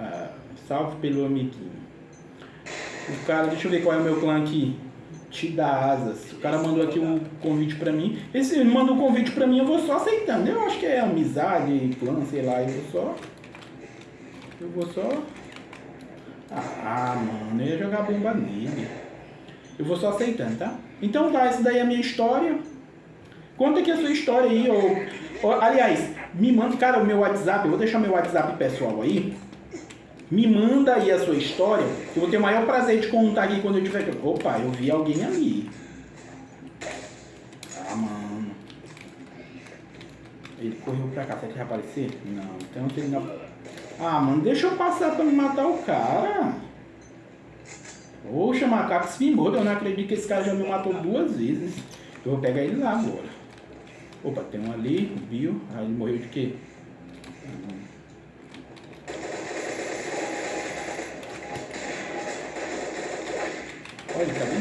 Ah, salve pelo amiguinho. O cara, deixa eu ver qual é o meu clã aqui. Te dá asas. O cara mandou aqui um convite pra mim. Esse ele mandou um convite pra mim, eu vou só aceitando. Eu acho que é amizade, clã, sei lá. Eu vou só. Eu vou só. Ah, mano, eu ia jogar bomba nele. Eu vou só aceitando, tá? Então tá, essa daí é a minha história. Conta aqui a sua história aí, ou, ou aliás, me manda, cara, o meu WhatsApp, eu vou deixar meu WhatsApp pessoal aí. Me manda aí a sua história, eu vou ter o maior prazer de contar aqui quando eu tiver. Opa, eu vi alguém ali. Ah, mano. Ele correu pra cá, será que vai aparecer? Não, então ele não. Ah, mano, deixa eu passar pra me matar o cara. Poxa, macaco se me eu não acredito que esse cara já me matou duas vezes. Eu vou pegar ele lá agora. Opa, tem um ali, Bill. Ah, ele morreu de quê? el camino.